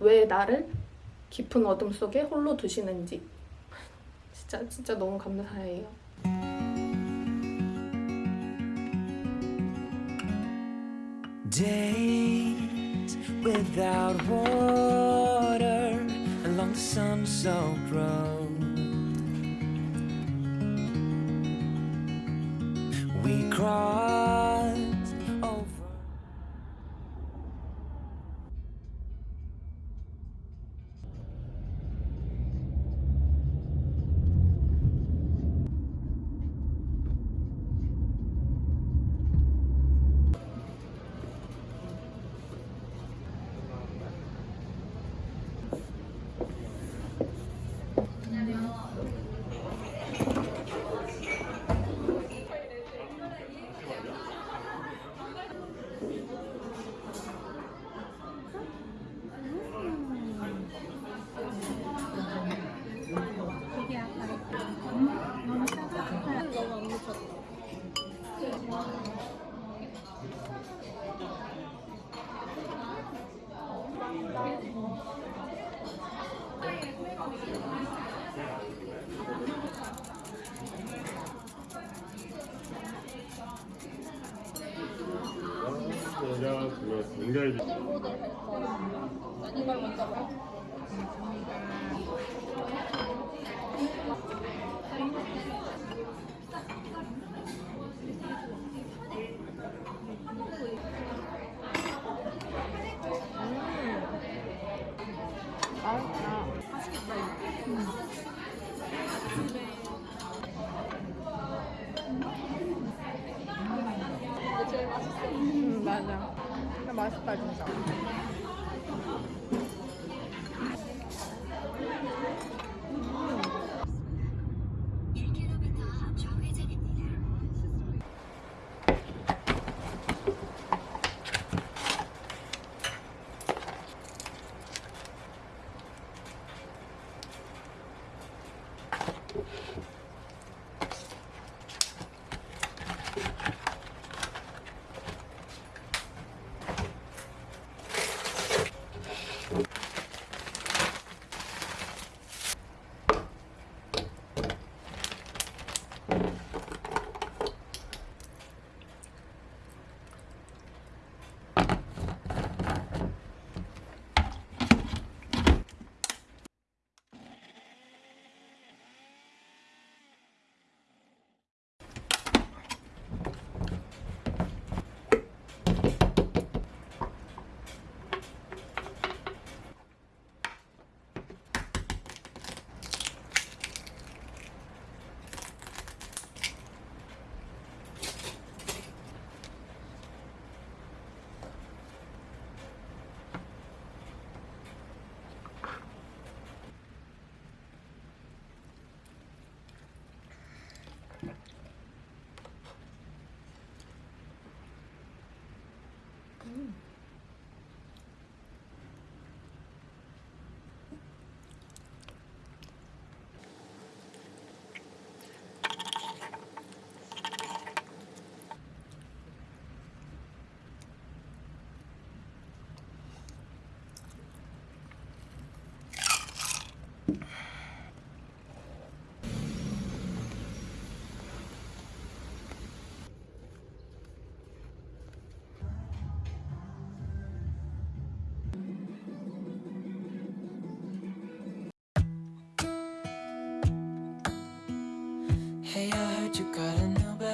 왜 나를 깊은 어둠 속에 홀로 두시는지 진짜 진짜 너무 감사해요. Days without water along the sun-soaked road. We crossed 그거 굉장히 음 맛있다 진짜.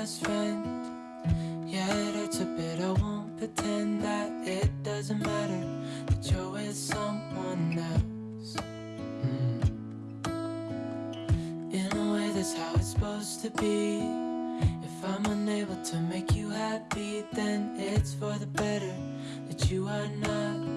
Best friend. Yeah, it hurts a bit. I won't pretend that it doesn't matter that you're with someone else. Hmm. In a way, that's how it's supposed to be. If I'm unable to make you happy, then it's for the better that you are not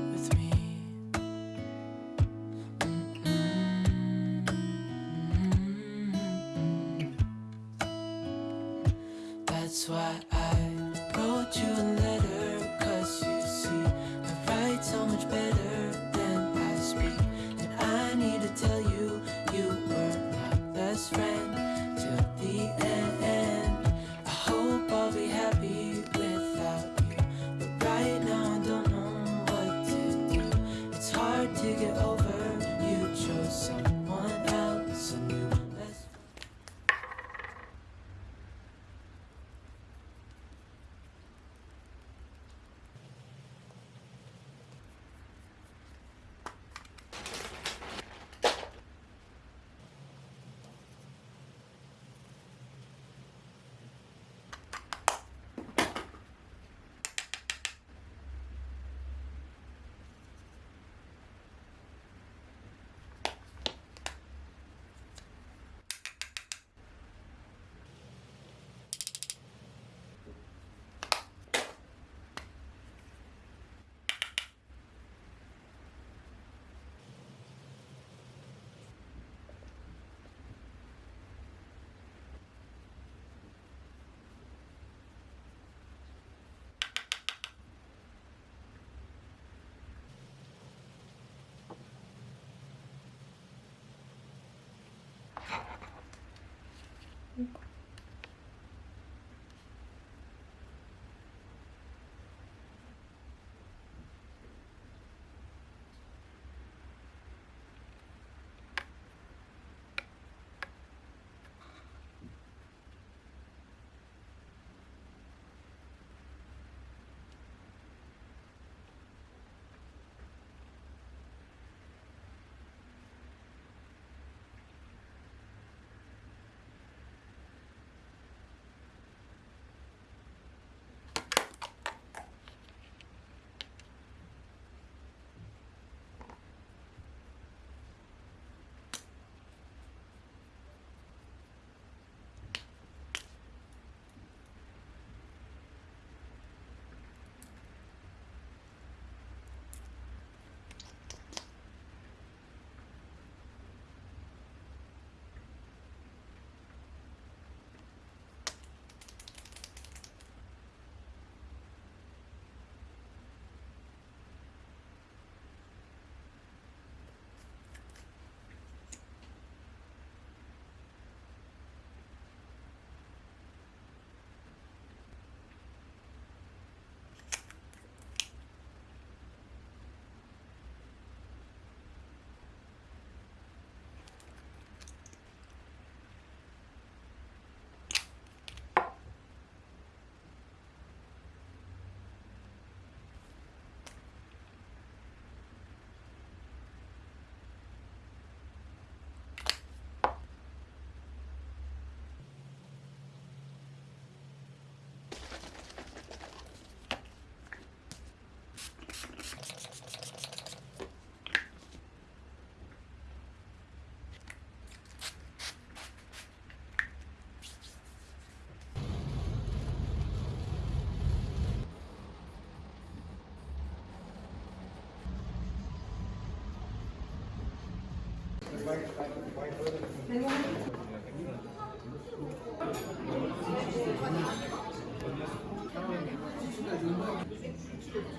over.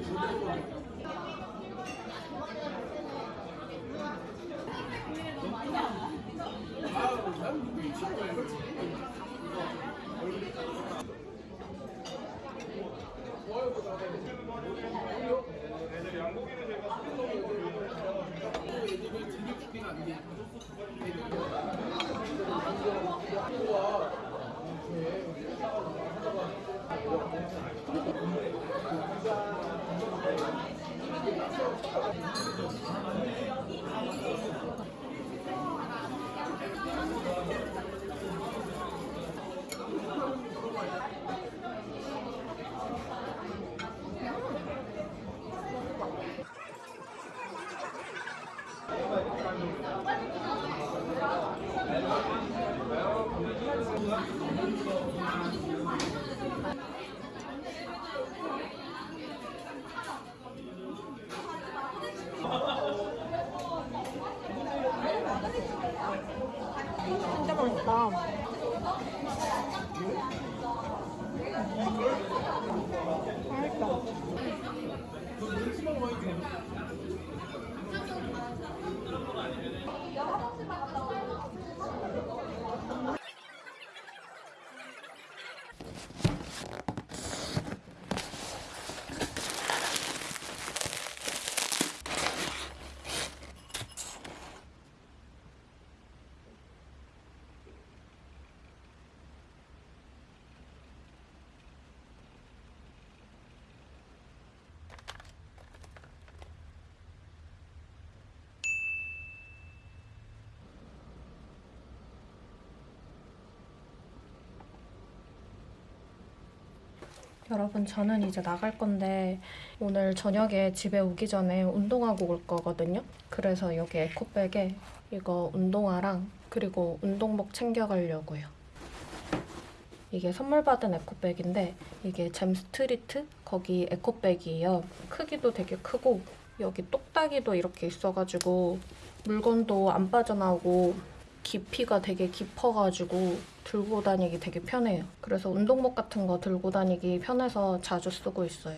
You best 진짜 맛있다. 맛있다. 여러분 저는 이제 나갈 건데 오늘 저녁에 집에 오기 전에 운동하고 올 거거든요. 그래서 여기 에코백에 이거 운동화랑 그리고 운동복 챙겨가려고요. 이게 선물 받은 에코백인데 이게 잼 스트리트 거기 에코백이에요. 크기도 되게 크고 여기 똑딱이도 이렇게 있어가지고 물건도 안 빠져나오고 깊이가 되게 깊어가지고 들고 다니기 되게 편해요. 그래서 운동복 같은 거 들고 다니기 편해서 자주 쓰고 있어요.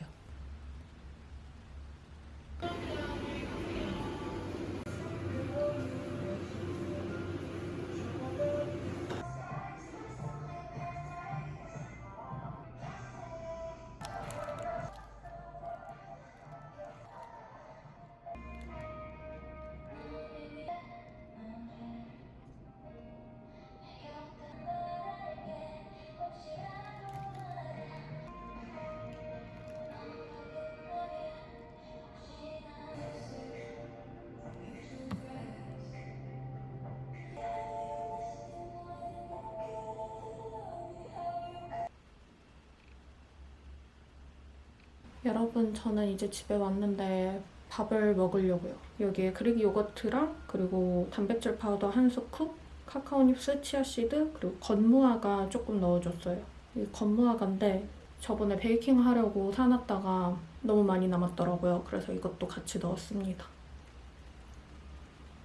여러분 저는 이제 집에 왔는데 밥을 먹으려고요. 여기에 Greek yogurt랑 그리고 단백질 파우더 한 scoop, cacao nibs, chia seed 그리고 건무화과 조금 넣어줬어요. 이 건무화과인데 저번에 베이킹 하려고 사놨다가 너무 많이 남았더라고요. 그래서 이것도 같이 넣었습니다.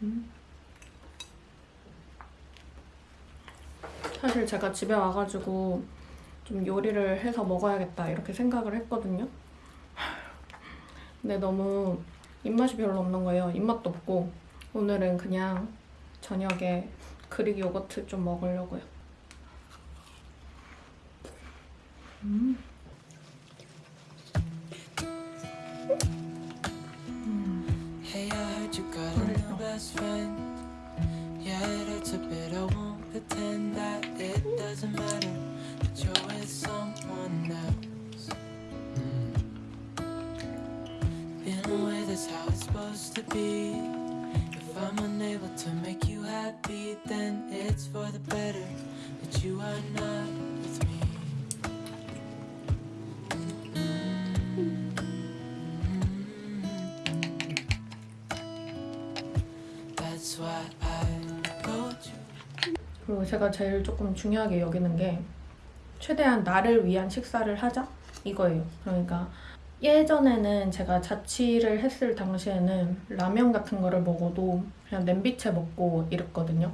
음. 사실 제가 집에 와가지고 좀 요리를 해서 먹어야겠다 이렇게 생각을 했거든요. 근데 너무 입맛이 별로 없는 거예요. 입맛도 없고 오늘은 그냥 저녁에 그릭 요거트 좀 먹으려고요. 음. Hey, 제가 제일 조금 중요하게 여기는 게 최대한 나를 위한 식사를 하자 이거예요. 그러니까 예전에는 제가 자취를 했을 당시에는 라면 같은 거를 먹어도 그냥 냄비채 먹고 이랬거든요.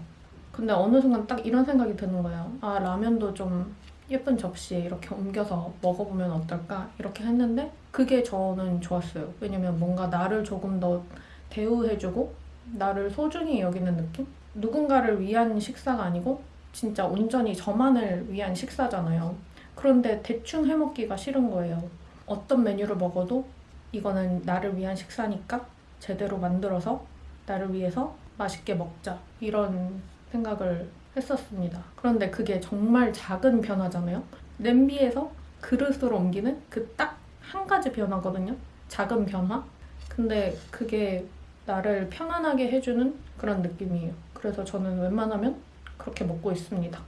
근데 어느 순간 딱 이런 생각이 드는 거예요. 아 라면도 좀 예쁜 접시에 이렇게 옮겨서 먹어보면 어떨까 이렇게 했는데 그게 저는 좋았어요. 왜냐면 뭔가 나를 조금 더 대우해주고 나를 소중히 여기는 느낌? 누군가를 위한 식사가 아니고 진짜 온전히 저만을 위한 식사잖아요. 그런데 대충 해먹기가 싫은 거예요. 어떤 메뉴를 먹어도 이거는 나를 위한 식사니까 제대로 만들어서 나를 위해서 맛있게 먹자. 이런 생각을 했었습니다. 그런데 그게 정말 작은 변화잖아요. 냄비에서 그릇으로 옮기는 그 딱 한 가지 변화거든요. 작은 변화. 근데 그게 나를 편안하게 해주는 그런 느낌이에요. 그래서 저는 웬만하면 그렇게 먹고 있습니다.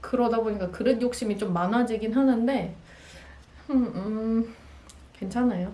그러다 보니까 그릇 욕심이 좀 많아지긴 하는데, 음, 음, 괜찮아요.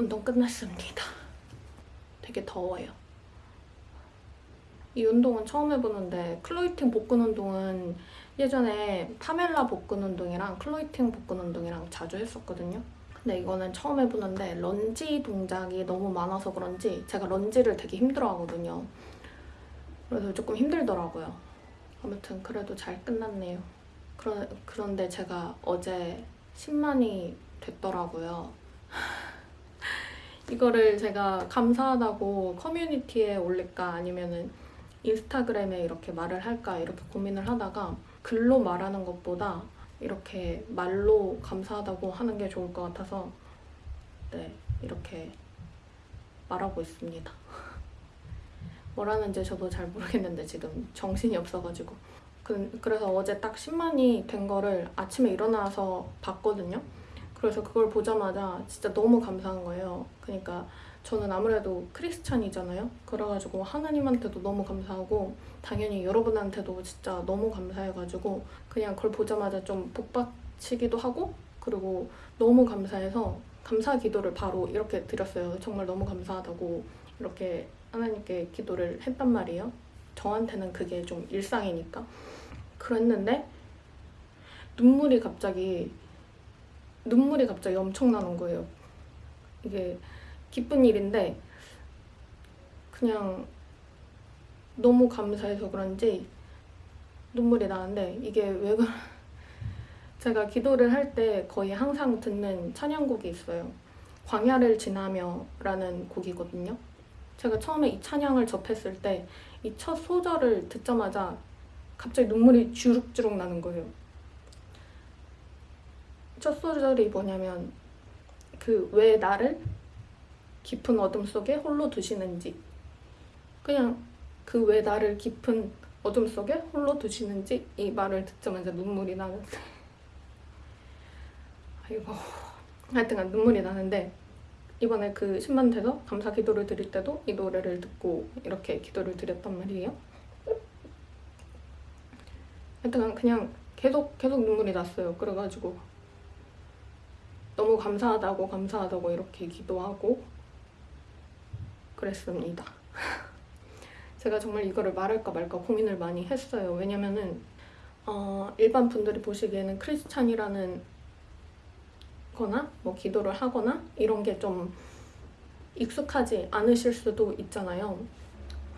운동 끝났습니다. 되게 더워요. 이 운동은 처음 해보는데 클로이팅 복근 운동은 예전에 파멜라 복근 운동이랑 클로이팅 복근 운동이랑 자주 했었거든요. 근데 이거는 처음 해보는데 런지 동작이 너무 많아서 그런지 제가 lunge를 되게 힘들어하거든요. 그래서 조금 힘들더라고요. 아무튼 그래도 잘 끝났네요. 그러, 그런데 제가 어제 10만이 됐더라고요. 이거를 제가 감사하다고 커뮤니티에 올릴까 아니면은 인스타그램에 이렇게 말을 할까 이렇게 고민을 하다가 글로 말하는 것보다 이렇게 말로 감사하다고 하는 게 좋을 것 같아서 네 이렇게 말하고 있습니다. 뭐라는지 저도 잘 모르겠는데 지금 정신이 없어가지고 그, 그래서 어제 딱 10만이 된 거를 아침에 일어나서 봤거든요. 그래서 그걸 보자마자 진짜 너무 감사한 거예요. 그러니까 저는 아무래도 크리스찬이잖아요. 그래가지고 하나님한테도 너무 감사하고 당연히 여러분한테도 진짜 너무 감사해가지고 그냥 그걸 보자마자 좀 복받치기도 하고 그리고 너무 감사해서 감사 기도를 바로 이렇게 드렸어요. 정말 너무 감사하다고 이렇게 하나님께 기도를 했단 말이에요. 저한테는 그게 좀 일상이니까. 그랬는데 눈물이 갑자기 눈물이 갑자기 엄청 나는 거예요. 이게 기쁜 일인데 그냥 너무 감사해서 그런지 눈물이 나는데 이게 왜 그러... 제가 기도를 할 때 거의 항상 듣는 찬양곡이 있어요. 광야를 지나며 라는 곡이거든요. 제가 처음에 이 찬양을 접했을 때 이 첫 소절을 듣자마자 갑자기 눈물이 주룩주룩 나는 거예요. 첫 소절이 뭐냐면 그 왜 나를 깊은 어둠 속에 홀로 두시는지. 그냥 그 왜 나를 깊은 어둠 속에 홀로 두시는지 이 말을 듣자마자 눈물이 나는데 아이고. 하여튼간 눈물이 나는데 이번에 그 10만 돼서 감사 기도를 드릴 때도 이 노래를 듣고 이렇게 기도를 드렸단 말이에요. 하여튼 그냥 계속 계속 눈물이 났어요. 그래가지고 너무 감사하다고 감사하다고 이렇게 기도하고 그랬습니다. 제가 정말 이거를 말할까 말까 고민을 많이 했어요. 왜냐면은 어, 일반 분들이 보시기에는 크리스찬이라는 거나 뭐 기도를 하거나 이런 게 좀 익숙하지 않으실 수도 있잖아요.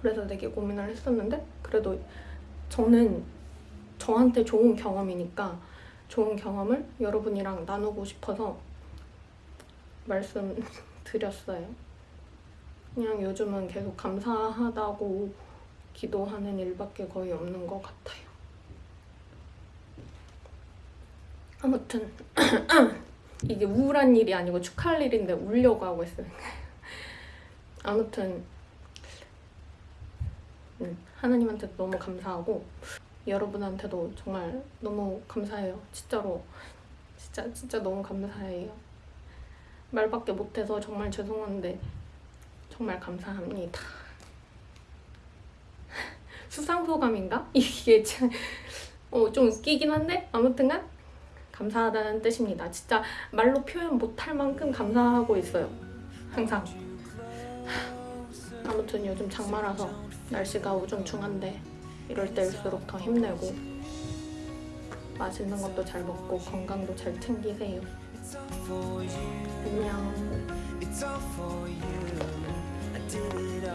그래서 되게 고민을 했었는데 그래도 저는 저한테 좋은 경험이니까 좋은 경험을 여러분이랑 나누고 싶어서 말씀드렸어요. 그냥 요즘은 계속 감사하다고 기도하는 일밖에 거의 없는 것 같아요. 아무튼 이게 우울한 일이 아니고 축하할 일인데 울려고 하고 있어요. 아무튼 음, 하나님한테 너무 감사하고 여러분한테도 정말 너무 감사해요. 진짜로 진짜 진짜 너무 감사해요. 말밖에 못해서 정말 죄송한데 정말 감사합니다. 수상소감인가? 이게 참, 어, 좀 웃기긴 한데 아무튼간 감사하다는 뜻입니다. 진짜 말로 표현 못할 만큼 감사하고 있어요. 항상. 아무튼 요즘 장마라서 날씨가 우중충한데 이럴 때일수록 더 힘내고 맛있는 것도 잘 먹고 건강도 잘 챙기세요. No. It's all for you. I did it all.